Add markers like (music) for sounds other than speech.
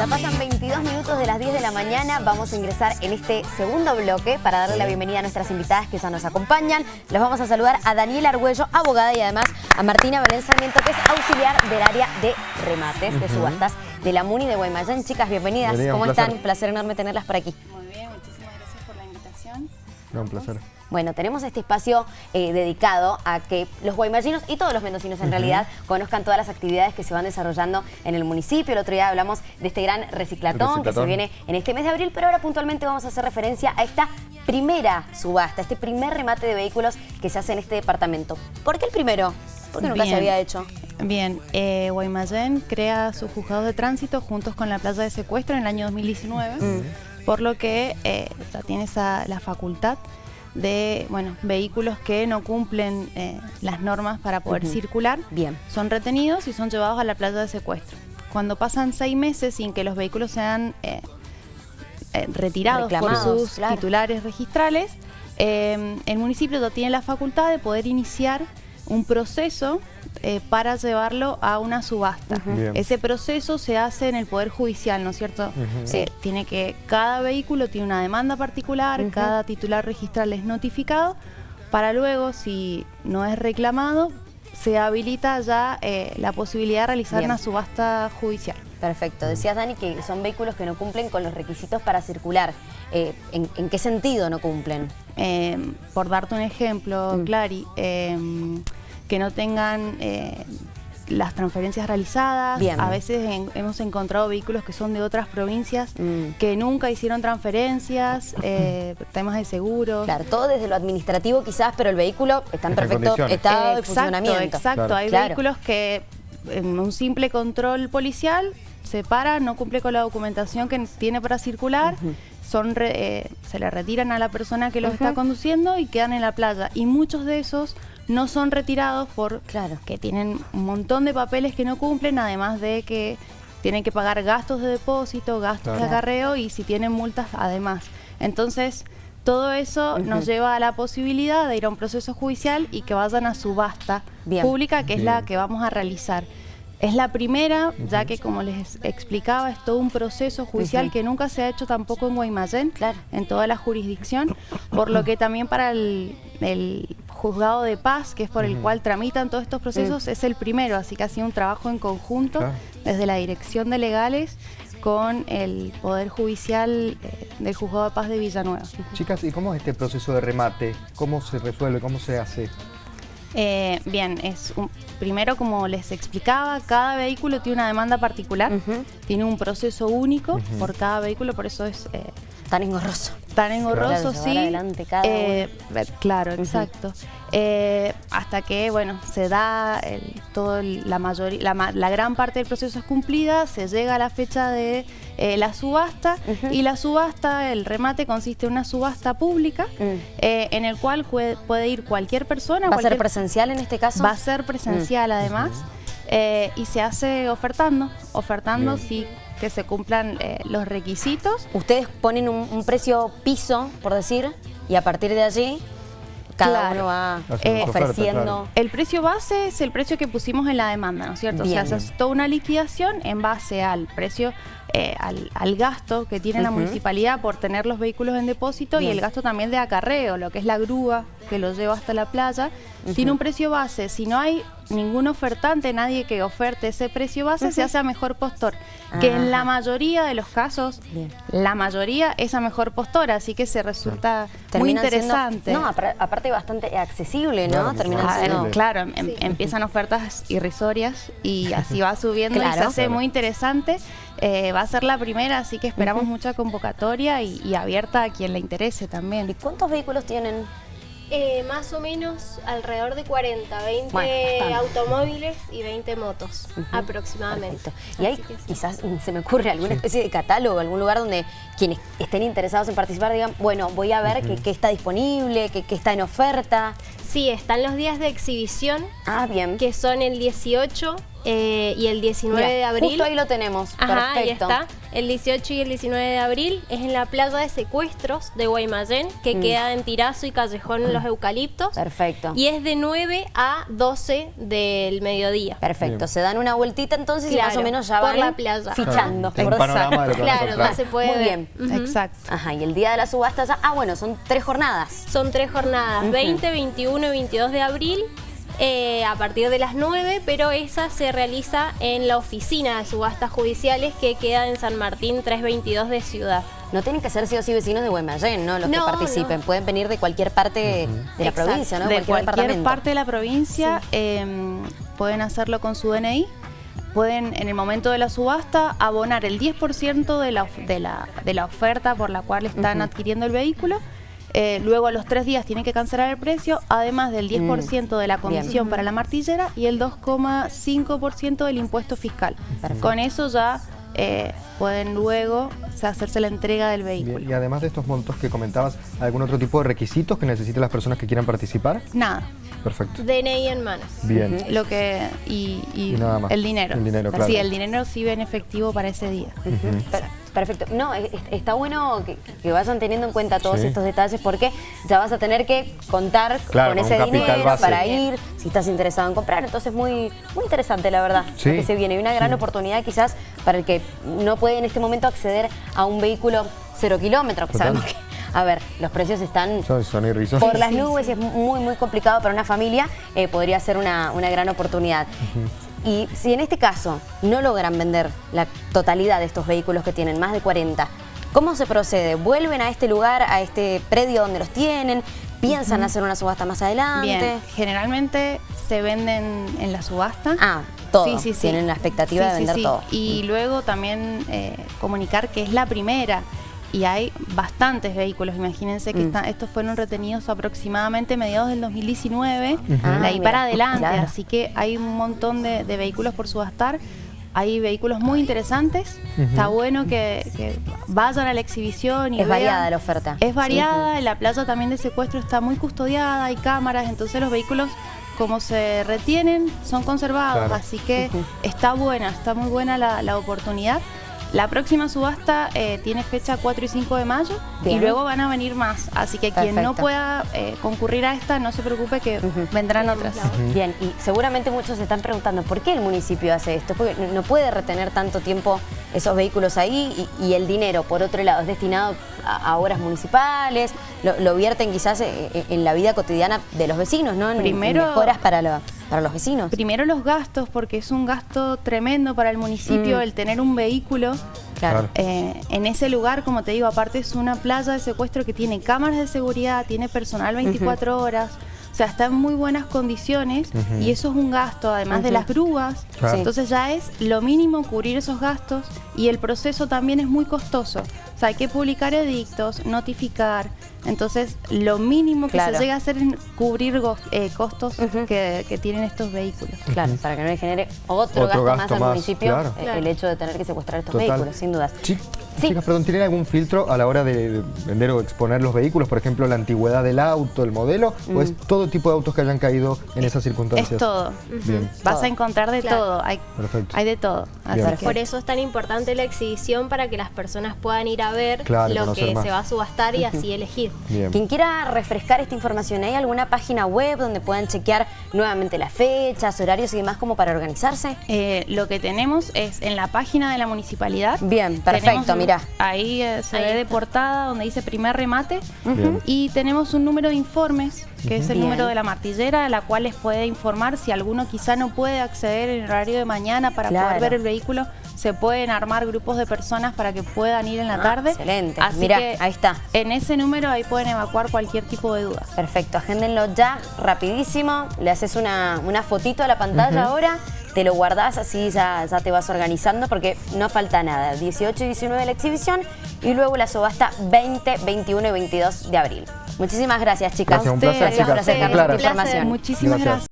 Ya pasan 22 minutos de las 10 de la mañana. Vamos a ingresar en este segundo bloque para darle la bienvenida a nuestras invitadas que ya nos acompañan. Los vamos a saludar a Daniela Argüello, abogada, y además a Martina Belén Sarmiento, que es auxiliar del área de remates, de subastas de la MUNI de Guaymallén. Chicas, bienvenidas. Bienvenida, ¿Cómo un están? placer. Placer enorme tenerlas por aquí. Muy bien, muchísimas gracias por la invitación. No, un placer. Bueno, tenemos este espacio eh, dedicado a que los guaymallinos y todos los mendocinos en realidad conozcan todas las actividades que se van desarrollando en el municipio. El otro día hablamos de este gran reciclatón, que se viene en este mes de abril, pero ahora puntualmente vamos a hacer referencia a esta primera subasta, este primer remate de vehículos que se hace en este departamento. ¿Por qué el primero? Porque nunca se había hecho. Bien, eh, Guaymallén crea sus juzgados de tránsito juntos con la playa de secuestro en el año 2019, Mm. por lo que eh, ya tiene esa, la facultad de bueno, vehículos que no cumplen eh, las normas para poder circular, Bien. son retenidos y son llevados a la playa de secuestro. Cuando pasan seis meses sin que los vehículos sean eh, eh, retirados Reclamados, por sus claro. titulares registrales, el municipio ya tiene la facultad de poder iniciar un proceso eh, para llevarlo a una subasta. Ese proceso se hace en el Poder Judicial, ¿no es cierto? Eh, tiene que, cada vehículo tiene una demanda particular, cada titular registral es notificado, para luego, si no es reclamado, se habilita ya eh, la posibilidad de realizar Bien. una subasta judicial. Perfecto. Decías, Dani, que son vehículos que no cumplen con los requisitos para circular. Eh, ¿en, en qué sentido no cumplen? Eh, por darte un ejemplo, Mm. Clary, eh, que no tengan eh, las transferencias realizadas. Bien. A veces en- hemos encontrado vehículos que son de otras provincias Mm. que nunca hicieron transferencias, (laughs) eh, temas de seguros. Claro, todo desde lo administrativo quizás, pero el vehículo está en Está en perfecto estado de exacto, funcionamiento. exacto. Claro. Hay Claro. vehículos que en un simple control policial se para, no cumple con la documentación que tiene para circular. Son re- eh, se le retiran a la persona que los está conduciendo y quedan en la playa. Y muchos de esos no son retirados por Claro. que tienen un montón de papeles que no cumplen, además de que tienen que pagar gastos de depósito, gastos de acarreo y si tienen multas además. Entonces, todo eso nos lleva a la posibilidad de ir a un proceso judicial y que vayan a subasta Bien. pública, que es la que vamos a realizar. Es la primera, ya que como les explicaba, es todo un proceso judicial que nunca se ha hecho tampoco en Guaymallén, Claro. en toda la jurisdicción, por lo que también para el, el juzgado de paz, que es por el cual tramitan todos estos procesos, es el primero, así que ha sido un trabajo en conjunto Claro. desde la Dirección de Legales con el Poder Judicial eh, del Juzgado de Paz de Villanueva. Chicas, ¿y cómo es este proceso de remate? ¿Cómo se resuelve? ¿Cómo se hace? Eh, bien, es un- primero como les explicaba, cada vehículo tiene una demanda particular, tiene un proceso único por cada vehículo, por eso es eh, Tan engorroso. Tan engorroso, sí. adelante cada Eh, claro, exacto. Eh, hasta que, bueno, se da el, todo el- la mayoría, la, gran parte del proceso es cumplida, se llega a la fecha de eh, la subasta y la subasta, el remate consiste en una subasta pública Mm. eh, en el cual puede, puede ir cualquier persona, ¿Va a ser presencial en este caso? Va a ser presencial además eh, y se hace ofertando, ofertando Bien. si que se cumplan eh, los requisitos. Ustedes ponen un, un precio piso, por decir, y a partir de allí cada Claro. uno va Eh, ofreciendo. claro. El precio base es el precio que pusimos en la demanda, ¿no es cierto? Bien. O sea, se hace toda una liquidación en base al precio, eh, al, al gasto que tiene la municipalidad por tener los vehículos en depósito Bien. y el gasto también de acarreo, lo que es la grúa que lo lleva hasta la playa. Tiene un precio base. Si no hay ningún ofertante, nadie que oferte ese precio base, se hace a mejor postor. Que en la Ajá. mayoría de los casos, Bien. la mayoría es a mejor postor, así que se resulta muy Terminan siendo- interesante. no, apar- aparte bastante accesible, ¿no? Claro, Ah, siendo... accesible. claro, em- empiezan ofertas irrisorias y así va (laughs) subiendo y se Claro. hace Claro. muy interesante. Eh, va a ser la primera, así que esperamos mucha convocatoria y, y abierta a quien le interese ¿Y también. cuántos vehículos tienen? Eh, más o menos alrededor de 40, 20 Bueno, bastante. automóviles y 20 motos aproximadamente. Perfecto. Y que sí. quizás se me ocurre alguna especie de catálogo, algún lugar donde quienes estén interesados en participar digan, bueno, voy a ver qué, qué está disponible, qué, qué está en oferta. Sí, están los días de exhibición, Ah, bien. que son el 18 eh, y el 19 Mira, de abril. Justo ahí lo tenemos. Ajá, ahí Perfecto. está. El 18 y el 19 de abril es en la playa de secuestros de Guaymallén, que queda en Tirazo y Callejón Los Eucaliptos. Mm. Perfecto. Y es de 9 a 12 del mediodía. Perfecto. Bien. Se dan una vueltita entonces y Claro, más o menos ya por van la playa. fichando. Un por Claro, no se puede Muy ver. bien. Exacto. Ajá, y el día de la subasta ya... Ah, bueno, son tres jornadas. Son tres jornadas, 20, 21 y 22 de abril, eh, a partir de las 9, pero esa se realiza en la oficina de subastas judiciales que queda en San Martín 322 de Ciudad. No tienen que ser sí o sí vecinos de Guaymallén, ¿no? Los No, que participen. no. Pueden venir de cualquier parte de la Exacto. provincia, ¿no? de cualquier parte de la provincia em, pueden hacerlo con su DNI. Pueden, en el momento de la subasta, abonar el 10% de la, de, la, de la oferta por la cual están adquiriendo el vehículo. Eh, luego, a los tres días, tienen que cancelar el precio, además del 10% de la comisión para la martillera y el 2,5% del impuesto fiscal. Perfecto. Con eso ya eh, pueden luego o sea, hacerse la entrega del vehículo. Bien, Y además de estos montos que comentabas, ¿algún otro tipo de requisitos que necesiten las personas que quieran participar? Nada. Perfecto. DNI en manos. Bien. Lo que y, y Y nada más. el dinero. El dinero, claro. Sí, el dinero sí ve en efectivo para ese día. Per- Perfecto. No, es- es- está bueno que, que vayan teniendo en cuenta todos Sí. estos detalles porque ya vas a tener que contar Claro, con con ese dinero base. para ir, si estás interesado en comprar. Entonces, muy, muy interesante, la verdad, Sí. lo que se viene. Y una gran Sí. oportunidad quizás para el que no puede en este momento acceder a un vehículo cero kilómetros. que. Sabemos que, a ver, los precios están Son, por las nubes y es muy, muy complicado para una familia, eh, podría ser una, una gran oportunidad. Y si en este caso no logran vender la totalidad de estos vehículos que tienen, más de 40, ¿cómo se procede? ¿Vuelven a este lugar, a este predio donde los tienen? ¿Piensan hacer una subasta más adelante? Bien, generalmente se venden en la subasta. Ah, todo. Tienen la expectativa de vender todo. Mm. Y luego también eh, comunicar que es la primera. Y hay bastantes vehículos, imagínense que Mm. están- estos fueron retenidos aproximadamente mediados del 2019, Ah, de ahí mira, para adelante, claro. así que hay un montón de, de vehículos por subastar, hay vehículos muy interesantes, está bueno que, que vayan a la exhibición y Es vean. variada la oferta. Es variada, la playa también de secuestro está muy custodiada, hay cámaras, entonces los vehículos como se retienen son conservados, Claro. así que está buena, está muy buena la, la oportunidad. La próxima subasta eh, tiene fecha 4 y 5 de mayo Bien. y luego van a venir más, así que quien no pueda eh, concurrir a esta no se preocupe que vendrán otras. Bien, y seguramente muchos se están preguntando por qué el municipio hace esto, porque no- puede retener tanto tiempo esos vehículos ahí y, y el dinero, por otro lado, es destinado a, a obras municipales, lo, lo vierten quizás eh, en la vida cotidiana de los vecinos, ¿no? En, en Primero- mejoras para, lo- para los vecinos. Primero los gastos, porque es un gasto tremendo para el municipio Mm. el tener un vehículo Claro. Eh, en ese lugar, como te digo, aparte es una playa de secuestro que tiene cámaras de seguridad, tiene personal 24 horas, o sea, está en muy buenas condiciones y eso es un gasto, además de las grúas. Claro. Entonces ya es lo mínimo cubrir esos gastos y el proceso también es muy costoso. O sea, hay que publicar edictos, notificar. Entonces, lo mínimo que Claro. se llega a hacer es cubrir eh, costos que, que tienen estos vehículos. Claro, para que no le genere otro, Otro gasto, gasto más al más, municipio claro. eh, Claro. el hecho de tener que secuestrar estos Total. vehículos, sin dudas. Chi- Sí. Chicas, perdón, ¿tienen algún filtro a la hora de vender o exponer los vehículos? Por ejemplo, la antigüedad del auto, el modelo, o es todo tipo de autos que hayan caído en esas circunstancias? Es todo. Bien, Vas a encontrar de Claro. todo. Hay, perfecto. hay de todo. Así Bien. que- Por eso es tan importante la exhibición para que las personas puedan ir a ver Claro, lo que más. se va a subastar y así elegir. Bien. Quien quiera refrescar esta información, ¿hay alguna página web donde puedan chequear nuevamente las fechas, horarios y demás como para organizarse? Eh, lo que tenemos es en la página de la municipalidad. Bien, perfecto, tenemos- Ahí eh, se Ahí ve de está. portada donde dice primer remate. Bien. Y tenemos un número de informes, que es el Bien. número de la martillera, a la cual les puede informar si alguno quizá no puede acceder en el horario de mañana para Claro. poder ver el vehículo. Se pueden armar grupos de personas para que puedan ir en la Ah, tarde. excelente. Así Mirá, que ahí está. En ese número ahí pueden evacuar cualquier tipo de dudas. Perfecto, agéndenlo ya, rapidísimo. Le haces una, una fotito a la pantalla ahora, te lo guardás, así ya, ya te vas organizando porque no falta nada. 18 y 19 la exhibición y luego la subasta 20, 21 y 22 de abril. Muchísimas gracias, chicas. Gracias, un placer, Gracias por chicas. acercarnos Claro. esta información. Muchísimas Gracias. gracias.